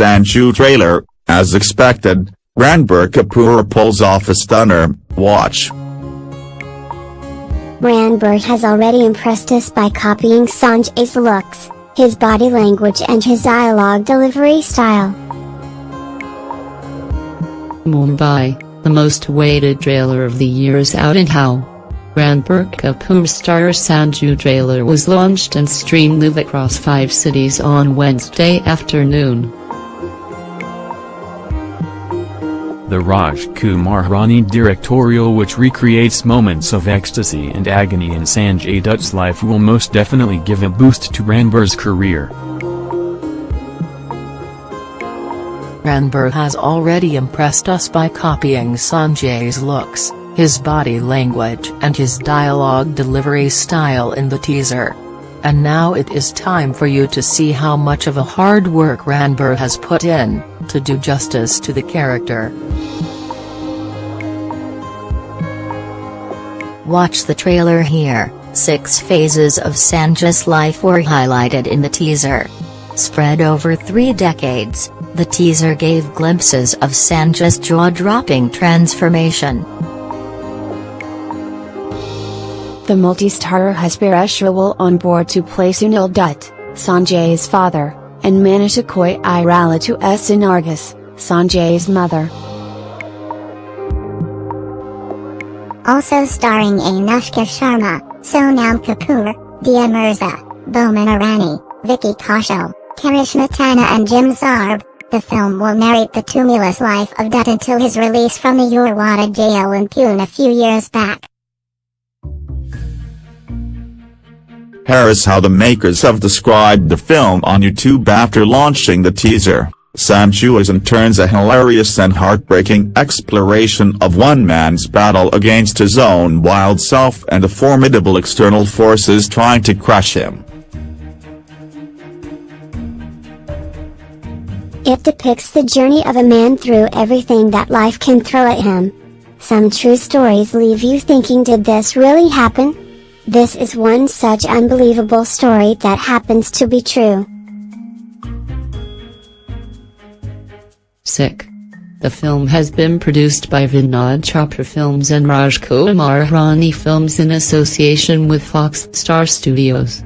Sanju trailer, as expected, Ranbir Kapoor pulls off a stunner, watch. Ranbir has already impressed us by copying Sanjay's looks, his body language and his dialogue delivery style. Mumbai, the most awaited trailer of the year is out and how? Ranbir Kapoor star Sanju trailer was launched and streamed live across five cities on Wednesday afternoon. The Rajkumar Hirani directorial which recreates moments of ecstasy and agony in Sanjay Dutt's life will most definitely give a boost to Ranbir's career. Ranbir has already impressed us by copying Sanjay's looks, his body language and his dialogue delivery style in the teaser. And now it is time for you to see how much of a hard work Ranbir has put in, to do justice to the character. Watch the trailer here, six phases of Sanjay's life were highlighted in the teaser. Spread over three decades, the teaser gave glimpses of Sanjay's jaw-dropping transformation. The multi-starrer has Rawal on board to play Sunil Dutt, Sanjay's father, and Manisha Koirala to S. Nargis, Sanjay's mother. Also starring Anushka Sharma, Sonam Kapoor, Dia Mirza, Boman Irani, Vicky Kaushal, Karishma Tanna and Jim Sarbh, the film will narrate the tumultuous life of Dutt until his release from the Yerwada jail in Pune a few years back. Here is how the makers have described the film on YouTube after launching the teaser. Is in turns a hilarious and heartbreaking exploration of one man's battle against his own wild self and the formidable external forces trying to crush him. It depicts the journey of a man through everything that life can throw at him. Some true stories leave you thinking did this really happen? This is one such unbelievable story that happens to be true. Sick. The film has been produced by Vinod Chopra Films and Rajkumar Hirani Films in association with Fox Star Studios.